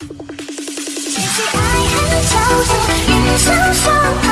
于是爱恨交错人消瘦